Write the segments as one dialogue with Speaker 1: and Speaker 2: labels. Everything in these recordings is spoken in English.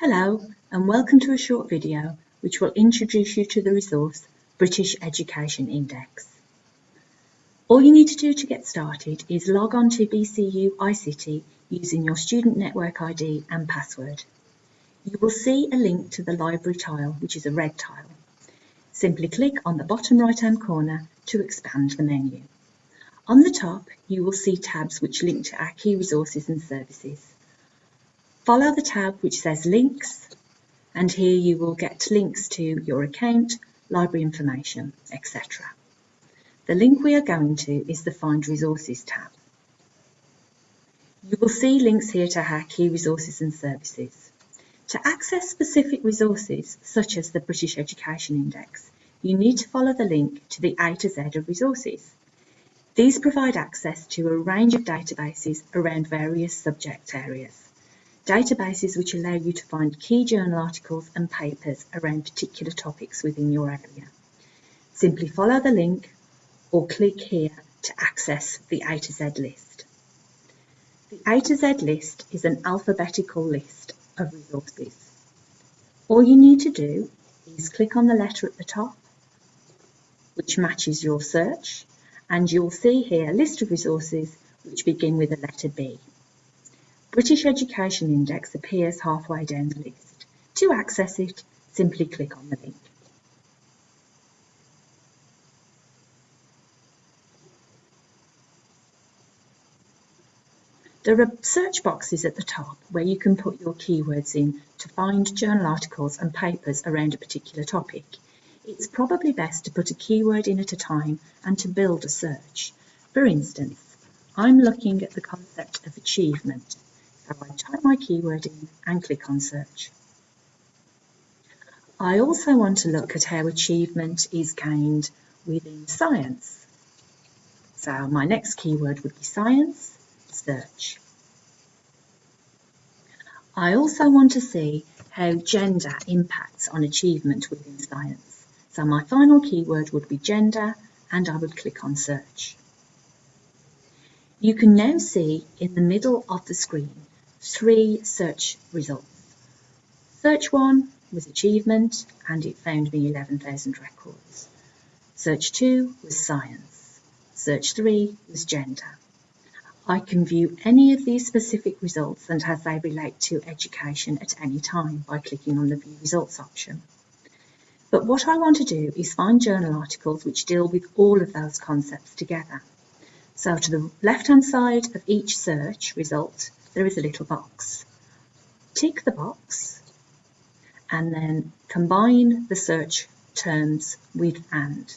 Speaker 1: Hello and welcome to a short video which will introduce you to the resource British Education Index. All you need to do to get started is log on to BCU iCity using your student network ID and password. You will see a link to the library tile which is a red tile. Simply click on the bottom right hand corner to expand the menu. On the top you will see tabs which link to our key resources and services. Follow the tab which says links and here you will get links to your account, library information, etc. The link we are going to is the Find Resources tab. You will see links here to our key resources and services. To access specific resources, such as the British Education Index, you need to follow the link to the A to Z of resources. These provide access to a range of databases around various subject areas databases which allow you to find key journal articles and papers around particular topics within your area. Simply follow the link or click here to access the A to Z list. The A to Z list is an alphabetical list of resources. All you need to do is click on the letter at the top, which matches your search, and you'll see here a list of resources which begin with the letter B. British Education Index appears halfway down the list. To access it, simply click on the link. There are search boxes at the top where you can put your keywords in to find journal articles and papers around a particular topic. It's probably best to put a keyword in at a time and to build a search. For instance, I'm looking at the concept of achievement so I type my keyword in and click on search. I also want to look at how achievement is gained within science. So my next keyword would be science, search. I also want to see how gender impacts on achievement within science. So my final keyword would be gender and I would click on search. You can now see in the middle of the screen three search results. Search 1 was achievement and it found me 11,000 records. Search 2 was science. Search 3 was gender. I can view any of these specific results and how they relate to education at any time by clicking on the View Results option. But what I want to do is find journal articles which deal with all of those concepts together. So to the left-hand side of each search result, there is a little box. Tick the box and then combine the search terms with AND.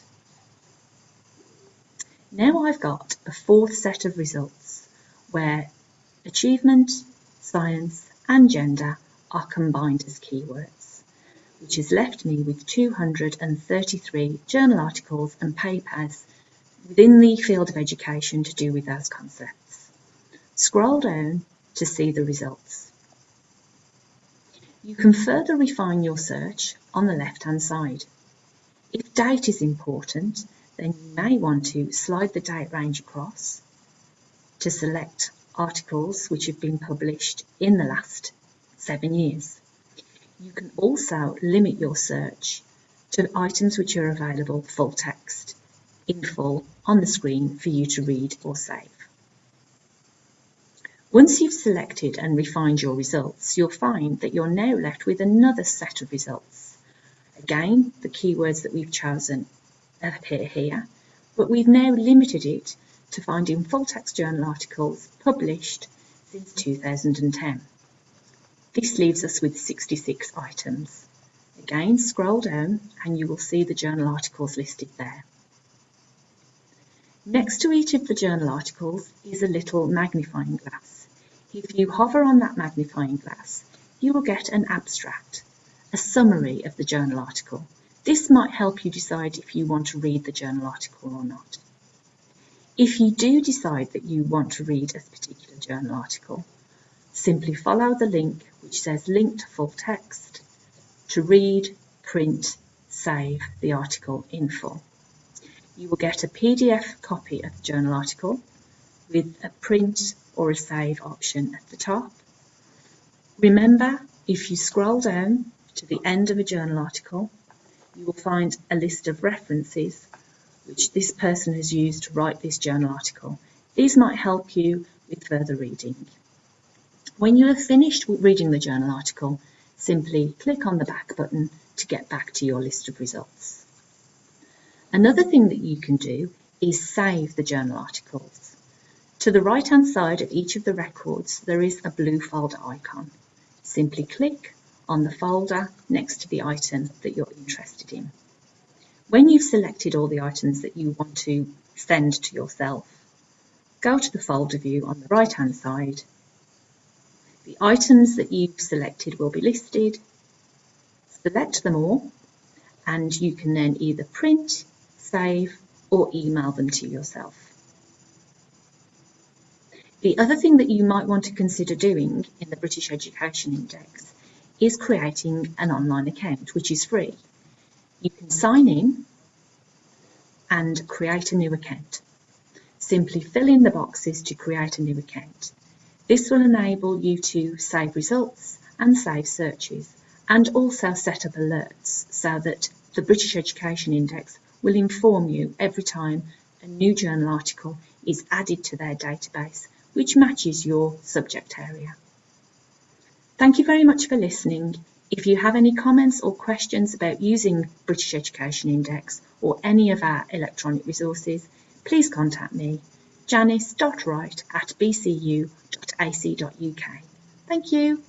Speaker 1: Now I've got a fourth set of results where achievement, science and gender are combined as keywords, which has left me with 233 journal articles and papers within the field of education to do with those concepts. Scroll down to see the results. You can further refine your search on the left-hand side. If date is important, then you may want to slide the date range across to select articles which have been published in the last seven years. You can also limit your search to items which are available full text in full on the screen for you to read or save. Once you've selected and refined your results, you'll find that you're now left with another set of results. Again, the keywords that we've chosen appear here, but we've now limited it to finding full-text journal articles published since 2010. This leaves us with 66 items. Again, scroll down and you will see the journal articles listed there. Next to each of the journal articles is a little magnifying glass. If you hover on that magnifying glass, you will get an abstract, a summary of the journal article. This might help you decide if you want to read the journal article or not. If you do decide that you want to read a particular journal article, simply follow the link which says link to full text to read, print, save the article in full. You will get a PDF copy of the journal article with a print or a save option at the top. Remember If you scroll down to the end of a journal article, you will find a list of references which this person has used to write this journal article. These might help you with further reading. When you have finished reading the journal article, simply click on the back button to get back to your list of results. Another thing that you can do is save the journal articles. To the right hand side of each of the records there is a blue folder icon. Simply click on the folder next to the item that you're interested in. When you've selected all the items that you want to send to yourself, go to the folder view on the right hand side. The items that you've selected will be listed. Select them all and you can then either print, save or email them to yourself. The other thing that you might want to consider doing in the British Education Index is creating an online account, which is free. You can sign in and create a new account. Simply fill in the boxes to create a new account. This will enable you to save results and save searches and also set up alerts so that the British Education Index will inform you every time a new journal article is added to their database which matches your subject area. Thank you very much for listening. If you have any comments or questions about using British Education Index or any of our electronic resources, please contact me, janice.wright at bcu.ac.uk. Thank you.